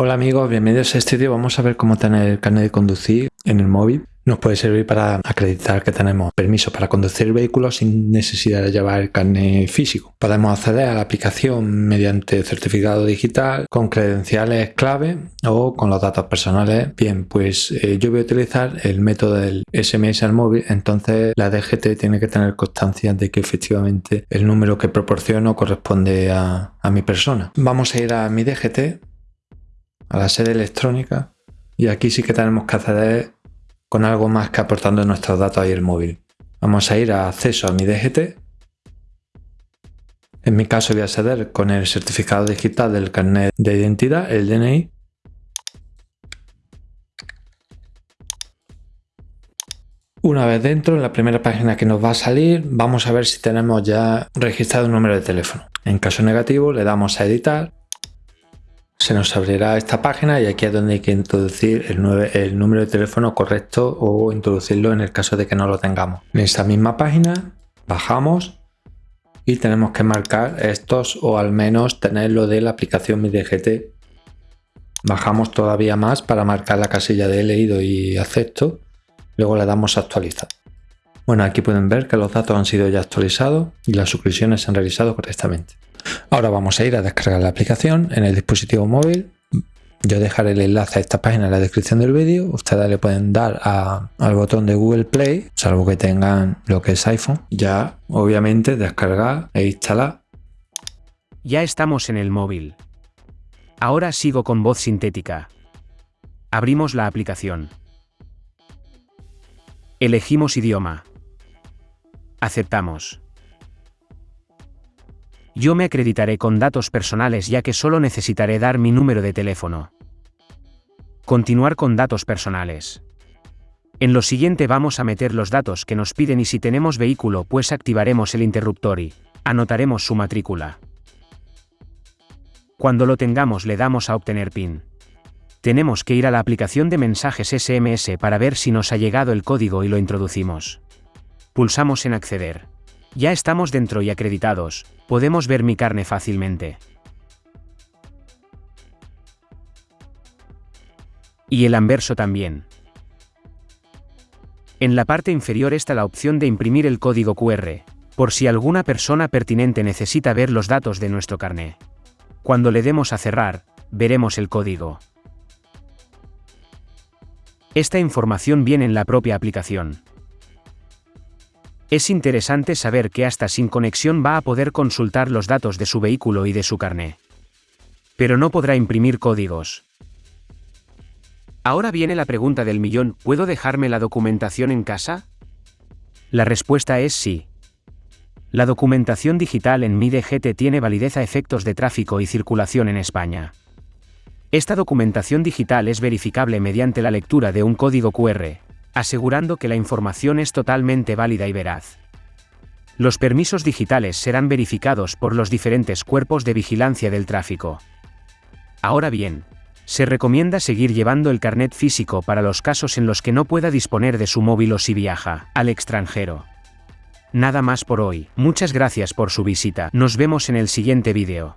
Hola amigos, bienvenidos a este vídeo. Vamos a ver cómo tener el carnet de conducir en el móvil. Nos puede servir para acreditar que tenemos permiso para conducir el vehículo sin necesidad de llevar el carnet físico. Podemos acceder a la aplicación mediante certificado digital con credenciales clave o con los datos personales. Bien, pues eh, yo voy a utilizar el método del SMS al móvil, entonces la DGT tiene que tener constancia de que efectivamente el número que proporciono corresponde a mi persona. Vamos a ir a mi DGT a la sede electrónica y aquí sí que tenemos que acceder con algo más que aportando nuestros datos ahí el móvil. Vamos a ir a acceso a mi DGT. En mi caso voy a acceder con el certificado digital del carnet de identidad, el DNI. Una vez dentro, en la primera página que nos va a salir, vamos a ver si tenemos ya registrado un número de teléfono. En caso negativo, le damos a editar se nos abrirá esta página y aquí es donde hay que introducir el, número de teléfono correcto o introducirlo en el caso de que no lo tengamos. En esta misma página bajamos y tenemos que marcar estos o al menos tenerlo de la aplicación Mi DGT. Bajamos todavía más para marcar la casilla de leído y acepto. Luego le damos a actualizar. Bueno, aquí pueden ver que los datos han sido ya actualizados y las suscripciones se han realizado correctamente. Ahora vamos a ir a descargar la aplicación en el dispositivo móvil. Yo dejaré el enlace a esta página en la descripción del vídeo. Ustedes le pueden dar al botón de Google Play, salvo que tengan lo que es iPhone. Ya, obviamente, descargar e instalar. Ya estamos en el móvil. Ahora sigo con voz sintética. Abrimos la aplicación. Elegimos idioma. Aceptamos. Yo me acreditaré con datos personales ya que solo necesitaré dar mi número de teléfono. Continuar con datos personales. En lo siguiente vamos a meter los datos que nos piden y si tenemos vehículo pues activaremos el interruptor y anotaremos su matrícula. Cuando lo tengamos le damos a obtener PIN. Tenemos que ir a la aplicación de mensajes SMS para ver si nos ha llegado el código y lo introducimos. Pulsamos en acceder. Ya estamos dentro y acreditados, podemos ver mi carne fácilmente. Y el anverso también. En la parte inferior está la opción de imprimir el código QR, por si alguna persona pertinente necesita ver los datos de nuestro carné. Cuando le demos a cerrar, veremos el código. Esta información viene en la propia aplicación. Es interesante saber que hasta sin conexión va a poder consultar los datos de su vehículo y de su carné. Pero no podrá imprimir códigos. Ahora viene la pregunta del millón, ¿puedo dejarme la documentación en casa? La respuesta es sí. La documentación digital en MIDGT tiene validez a efectos de tráfico y circulación en España. Esta documentación digital es verificable mediante la lectura de un código QR, asegurando que la información es totalmente válida y veraz. Los permisos digitales serán verificados por los diferentes cuerpos de vigilancia del tráfico. Ahora bien, se recomienda seguir llevando el carnet físico para los casos en los que no pueda disponer de su móvil o si viaja al extranjero. Nada más por hoy, muchas gracias por su visita, nos vemos en el siguiente vídeo.